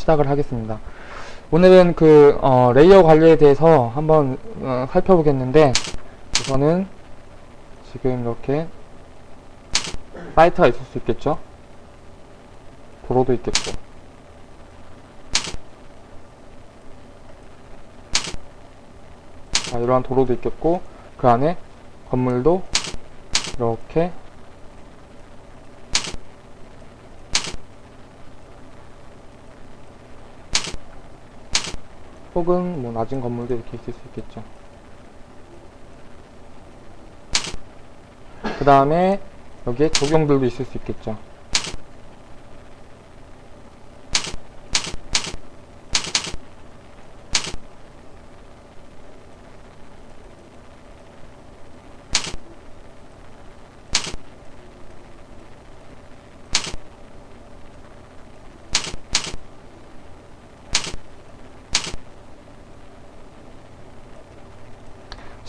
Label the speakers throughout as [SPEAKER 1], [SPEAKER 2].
[SPEAKER 1] 시작을 하겠습니다. 오늘은 그 어, layer 관리에 대해서 한번 어, 살펴보겠는데 우선은 지금 이렇게 사이트가 있을 수 있겠죠. 도로도 있겠고 자, 이러한 도로도 있겠고 그 안에 건물도 이렇게 혹은 뭐 낮은 건물도 이렇게 있을 수 있겠죠. 그 다음에 여기에 조경들도 있을 수 있겠죠.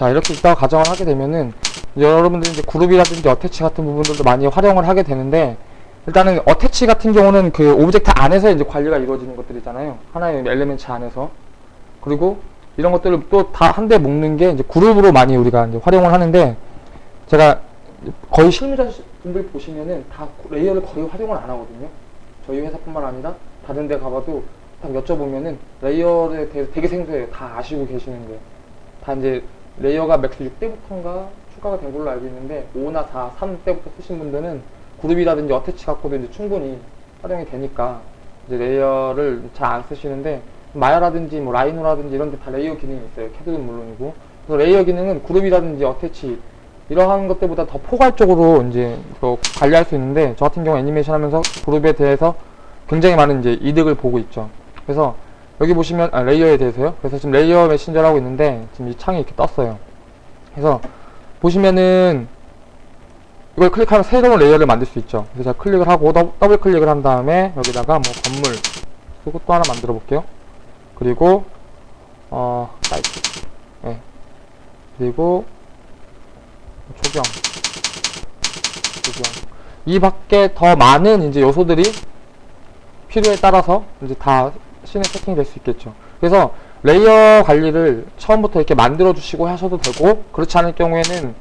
[SPEAKER 1] 자 이렇게 있다고 가정을 하게 되면은 여러분들이 이제 그룹이라든지 attach 같은 부분들도 많이 활용을 하게 되는데 일단은 attach 같은 경우는 그 object 안에서 이제 관리가 이루어지는 것들이잖아요. 하나의 element 안에서. 그리고 이런 것들을 또 다 한데 묶는 게 이제 그룹으로 많이 우리가 이제 활용을 하는데 제가 거의 실무자분들 보시면은 다 layer를 거의 활용을 안 하거든요. 저희 회사뿐만 아니라 다른 데 가봐도 딱 여쭤보면은 layer에 대해서 되게 생소해요. 다 아시고 계시는데 다 이제 layer가 맥스 6 때부터인가 추가가 된 걸로 알고 있는데 5나 4, 3 때부터 쓰신 분들은 그룹이라든지 attach 갖고도 이제 충분히 활용이 되니까 이제 layer를 잘 안 쓰시는데 마야라든지 뭐 라이노라든지 이런 데 다 layer 기능이 있어요. 캐드는 물론이고. 그래서 layer 기능은 그룹이라든지 attach 이러한 것들보다 더 포괄적으로 이제 그 관리할 수 있는데 저 같은 경우 애니메이션 하면서 그룹에 대해서 굉장히 많은 이제 이득을 보고 있죠. 그래서 여기 보시면 아, layer에 대해서요. 그래서 지금 layer manager를 하고 있는데 지금 이 창이 이렇게 떴어요. 그래서 보시면은 이걸 클릭하면 새로운 layer를 만들 수 있죠. 그래서 제가 클릭을 하고 더, 더블 클릭을 한 다음에 여기다가 뭐 건물 쓰고 또 하나 만들어 볼게요. 그리고 어 사이트 네. 그리고 조경 조경 이 밖에 더 많은 이제 요소들이 필요에 따라서 이제 다 신에 세팅이 될수 있겠죠. 그래서 layer 관리를 처음부터 이렇게 만들어 주시고 하셔도 되고 그렇지 않을 경우에는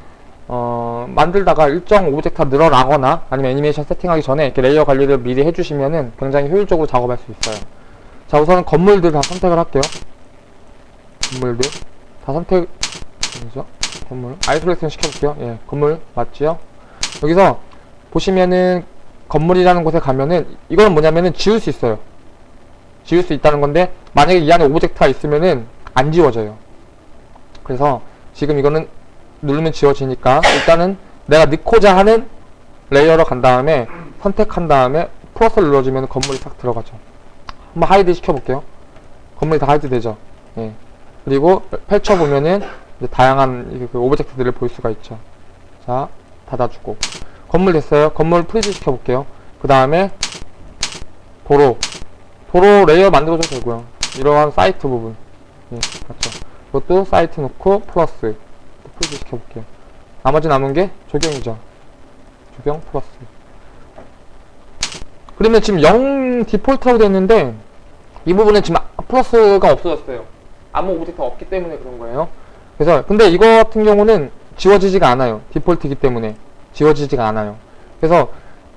[SPEAKER 1] 어, 만들다가 일정 object가 늘어나거나 아니면 애니메이션 세팅하기 전에 이렇게 layer 관리를 미리 해주시면은 굉장히 효율적으로 작업할 수 있어요. 자 우선은 건물들 다 선택을 할게요. 건물들 다 선택 아니죠? 건물 isolation 시켜볼게요. 예, 건물 맞지요? 여기서 보시면은 건물이라는 곳에 가면은 이거는 뭐냐면은 지울 수 있어요. 지울 수 있다는 건데 만약에 이 안에 object가 있으면은 안 지워져요. 그래서 지금 이거는 누르면 지워지니까 일단은 내가 넣고자 하는 layer로 간 다음에 선택한 다음에 플러스를 눌러주면 건물이 싹 들어가죠. 한번 hide 시켜볼게요. 건물이 다 hide 되죠. 예. 그리고 펼쳐보면은 다양한 그 object들을 볼 수가 있죠. 자, 닫아주고. 건물 됐어요. 건물 freeze 시켜볼게요. 그 다음에 도로. 도로 layer 만들어줘도 되고요. 이러한 사이트 부분. 예, 맞죠. 이것도 사이트 놓고 플러스. freeze 시켜볼게요. 나머지 남은 게 조경이죠. 조경 플러스. 그러면 지금 0 디폴트라고 됐는데 이 부분은 지금 플러스가 없어졌어요. 아무 object가 없기 때문에 그런 거예요. 그래서 근데 이거 같은 경우는 지워지지가 않아요. 디폴트이기 때문에 지워지지가 않아요. 그래서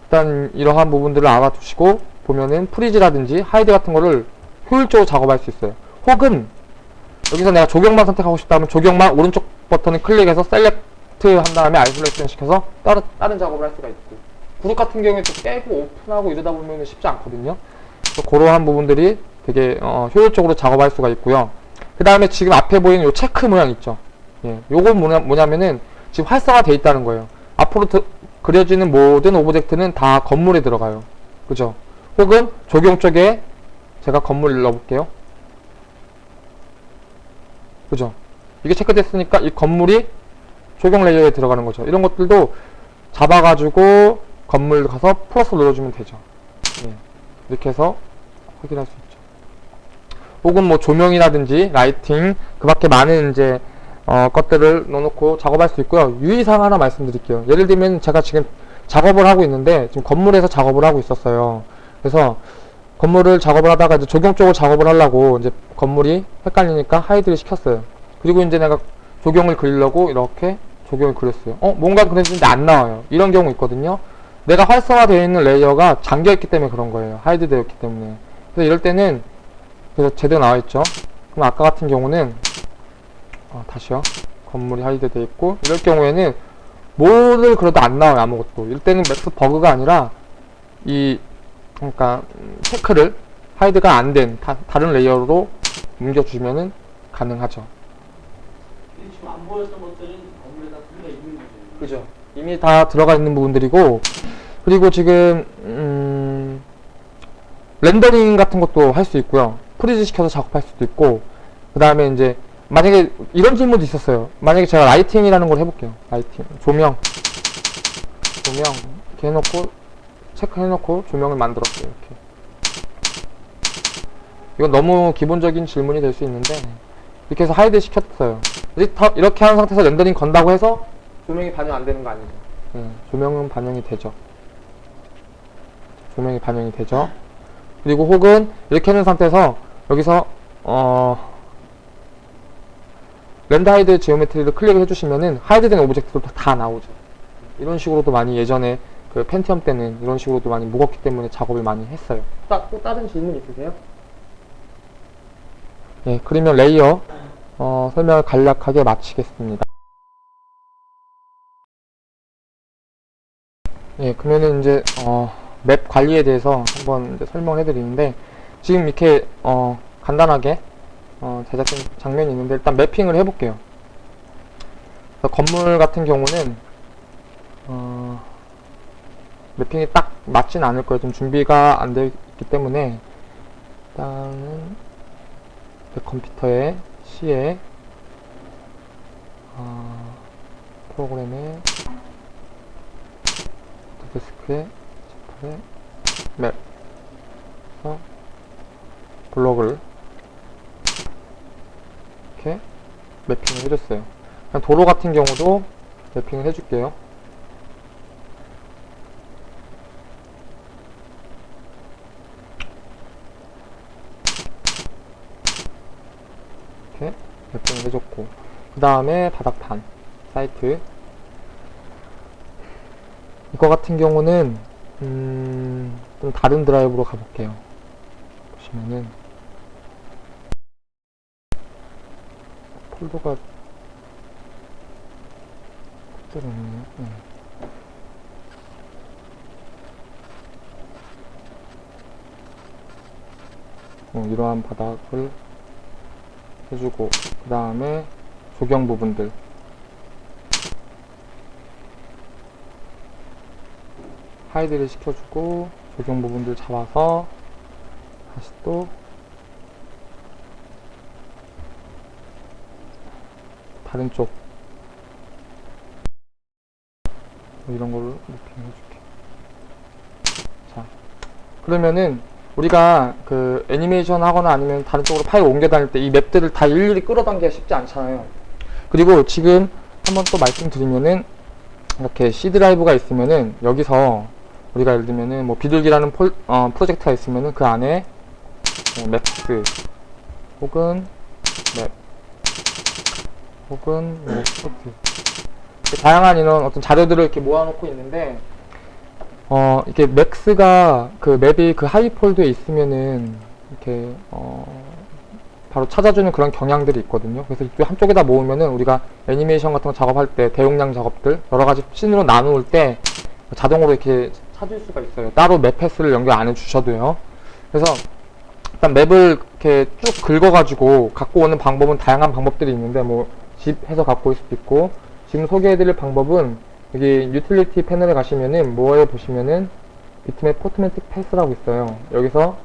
[SPEAKER 1] 일단 이러한 부분들을 알아두시고 보면은 freeze라든지 hide 같은 거를 효율적으로 작업할 수 있어요. 혹은 여기서 내가 조경만 선택하고 싶다면 조경만 오른쪽 버튼을 클릭해서 select 한 다음에 isolation 시켜서 다른, 다른 작업을 할 수가 있고 그룹 같은 경우에 또 깨고 오픈하고 이러다 보면 쉽지 않거든요. 그래서 그러한 부분들이 되게 어, 효율적으로 작업할 수가 있고요. 그 다음에 지금 앞에 보이는 요 체크 모양 있죠. 예, 요건 뭐냐, 뭐냐면은 지금 활성화되어 있다는 거예요. 앞으로 드, 그려지는 모든 object는 다 건물에 들어가요. 그죠? 혹은 조경 쪽에 제가 건물 넣어볼게요. 그죠? 이게 체크됐으니까 이 건물이 조경 layer에 들어가는 거죠. 이런 것들도 잡아가지고 건물 가서 플러스 눌러주면 되죠. 예, 이렇게 해서 확인할 수 있죠. 혹은 뭐 조명이라든지 lighting 그 밖에 많은 이제 어, 것들을 넣어놓고 작업할 수 있고요. 유의사항 하나 말씀드릴게요. 예를 들면 제가 지금 작업을 하고 있는데 지금 건물에서 작업을 하고 있었어요. 그래서 건물을 작업을 하다가 이제 조경 쪽을 작업을 하려고 이제 건물이 헷갈리니까 hide를 시켰어요. 그리고 이제 내가 조경을 그리려고 이렇게 조경을 그렸어요. 어, 뭔가 그랬는데 안 나와요. 이런 경우 있거든요. 내가 활성화되어 있는 layer가 잠겨있기 때문에 그런 거예요. hide 되었기 때문에. 그래서 이럴 때는 그래서 제대로 나와 있죠. 그럼 아까 같은 경우는 어, 다시요. 건물이 hide 되어 있고 이럴 경우에는 뭐를 그래도 안 나와요 아무것도. 이럴 때는 맥스 버그가 아니라 이 그러니까 음, 체크를 hide가 안 된 다른 layer로 옮겨주면은 가능하죠.
[SPEAKER 2] 지금 안 보였던 것들은 건물에다 들어가 있는 거죠.
[SPEAKER 1] 그죠. 이미 다 들어가 있는 부분들이고 그리고 지금 음, 렌더링 같은 것도 할 수 있고요. freeze 시켜서 작업할 수도 있고 그 다음에 이제 만약에 이런 질문도 있었어요. 만약에 제가 lighting이라는 걸 해볼게요. lighting 조명 조명 이렇게 해놓고 체크해놓고 조명을 만들었어요. 이렇게 이건 너무 기본적인 질문이 될 수 있는데 이렇게 해서 hide 시켰어요. 이렇게 하는 상태에서 렌더링 건다고 해서 조명이 반영 안 되는 거 아니죠? 네, 조명은 반영이 되죠. 조명이 반영이 되죠. 그리고 혹은 이렇게 하는 상태에서 여기서 어 render hide geometry를 클릭을 해주시면은 hide된 object도 다 나오죠. 이런 식으로도 많이 예전에 그 펜티엄 때는 이런 식으로도 많이 무겁기 때문에 작업을 많이 했어요. 또, 또 다른 질문 있으세요? 예, 그러면 layer 어, 설명을 간략하게 마치겠습니다. 예, 그러면은 이제 어, map 관리에 대해서 한번 이제 설명을 해드리는데 지금 이렇게 어, 간단하게 어, 제작된 장면이 있는데 일단 매핑을 해볼게요. 건물 같은 경우는 어, 매핑이 딱 맞진 않을 거예요. 좀 준비가 안 되어 있기 때문에 일단은 내 컴퓨터에 C에 어, 프로그램에 데스크에 제품에 맵 그래서 블록을 이렇게 매핑을 해줬어요. 도로 같은 경우도 매핑을 해줄게요. 이렇게 매핑을 해줬고 그 다음에 바닥판 사이트 이거 같은 경우는 음, 좀 다른 드라이브로 가볼게요. 보시면은 폴더가 그대로 있네요. 네. 어, 이러한 바닥을 해주고 그 다음에 조경 부분들. 하이드를 시켜주고 조경 부분들 잡아서 다시 또 다른 쪽. 뭐 이런 걸로 이렇게 해줄게. 자 그러면은 우리가 그 애니메이션 하거나 아니면 다른 쪽으로 파일 옮겨 다닐 때 이 맵들을 다 일일이 끌어당기기가 쉽지 않잖아요. 그리고 지금 한번 또 말씀드리면은 이렇게 C 드라이브가 있으면은 여기서 우리가 예를 들면은 뭐 비둘기라는 폴, 어, 프로젝트가 있으면은 그 안에 뭐 maps 혹은 map 혹은 뭐 스포트 다양한 이런 어떤 자료들을 이렇게 모아놓고 있는데 어 이렇게 맥스가 그 map이 그 하위 폴더에 있으면은 이렇게 어 바로 찾아주는 그런 경향들이 있거든요. 그래서 이쪽 한쪽에다 모으면은 우리가 애니메이션 같은 거 작업할 때 대용량 작업들 여러 가지 scene으로 나누을 때 자동으로 이렇게 찾을 수가 있어요. 따로 map path를 연결 안 해주셔도요. 그래서 일단 map을 이렇게 쭉 긁어가지고 갖고 오는 방법은 다양한 방법들이 있는데 뭐 zip 해서 갖고 올 수도 있고 지금 소개해드릴 방법은 여기 유틸리티 패널에 가시면은 more에 보시면은 bitmap photometric path라고 있어요. 여기서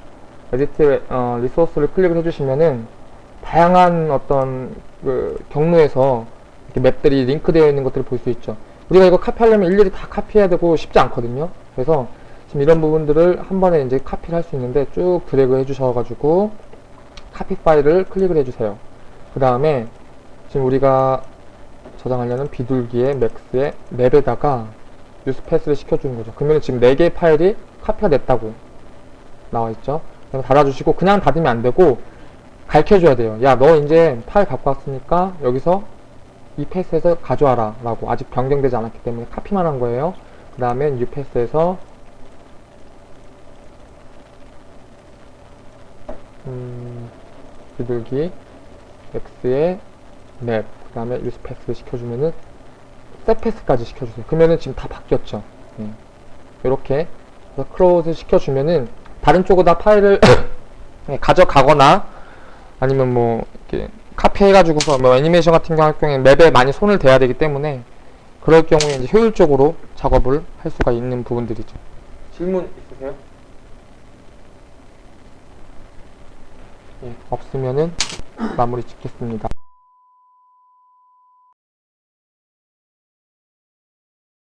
[SPEAKER 1] edit 어, resource를 클릭을 해주시면은 다양한 어떤 그 경로에서 이렇게 map들이 링크되어 있는 것들을 볼 수 있죠. 우리가 이거 카피하려면 일일이 다 카피해야 되고 쉽지 않거든요. 그래서 지금 이런 부분들을 한 번에 이제 카피를 할 수 있는데 쭉 드래그 해주셔가지고 카피 파일을 클릭을 해주세요. 그 다음에 지금 우리가 저장하려는 비둘기의 맥스의 map에다가 use path를 시켜주는 거죠. 그러면 지금 4개의 파일이 카피가 됐다고 나와 있죠. 그래서 닫아주시고 그냥 닫으면 안 되고 가르쳐줘야 돼요. 야, 너 이제 파일 갖고 왔으니까 여기서 이 path에서 가져와라 라고 아직 변경되지 않았기 때문에 카피만 한 거예요. 그 다음에 new path에서 음, 비둘기 맥스에 map, 그 다음에 use path 시켜주면은 set path까지 시켜주세요. 그러면은 지금 다 바뀌었죠. 이렇게 close 시켜주면은 다른 쪽에다 파일을 네, 가져가거나 아니면 뭐 이렇게 카피해가지고서 뭐 애니메이션 같은 경우 할 경우에 map에 많이 손을 대야 되기 때문에 그럴 경우에 이제 효율적으로 작업을 할 수가 있는 부분들이죠. 질문 있으세요? 예, 없으면은 마무리 짓겠습니다.